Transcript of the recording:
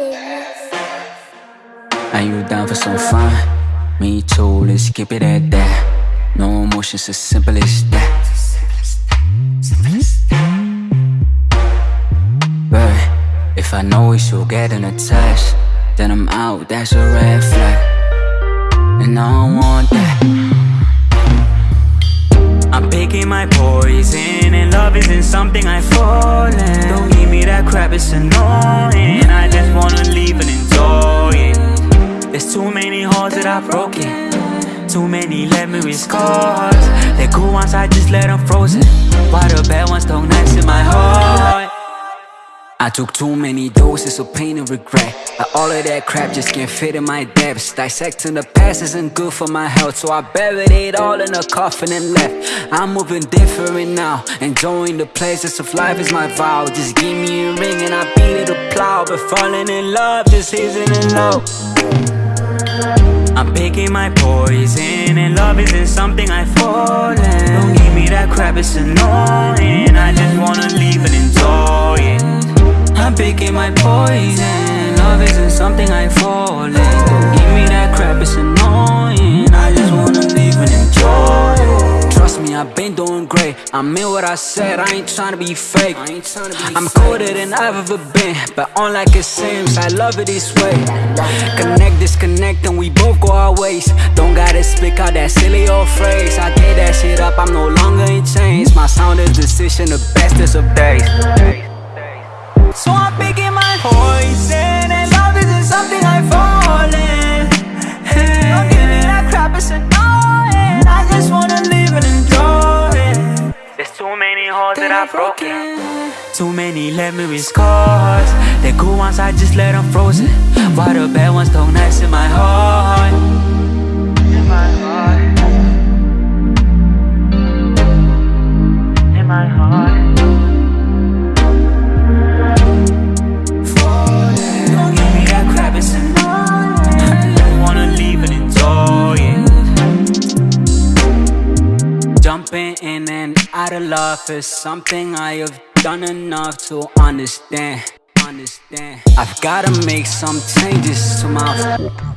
Are you down for some fun? Me too, let's keep it at that. No emotions, as simple as that. But if I know we should get in a then I'm out, that's a red flag. And I don't want that. I'm picking my poison, and love isn't something I fall in. Don't give me that crap, it's annoying. Broken. Too many memory scars. The good ones, I just let them frozen. While the bad ones don't nice in my heart. I took too many doses of pain and regret like All of that crap just can't fit in my depths Dissecting the past isn't good for my health So I buried it all in a coffin and left I'm moving different now Enjoying the pleasures of life is my vow Just give me a ring and I beat it a plow But falling in love just isn't low. I'm picking my poison And love isn't something I fall in Don't give me that crap, it's annoying. I just wanna leave and enjoy it. I'm picking my poison Love isn't something I fall in Don't give me that crap, it's annoying I mean what I said, I ain't tryna be fake. I'm colder than I've ever been But unlike it seems, I love it this way. Connect, disconnect, and we both go our ways. Don't gotta speak out that silly old phrase. I get that shit up, I'm no longer in chains. My sound is decision, the bestest of days so I'm picking my poison holes that I've broken Too many memory scars. The good ones, I just let them frozen. While the bad ones don't nice in my heart? In my heart out of love is something I have done enough to understand. Understand. I've gotta make some changes to my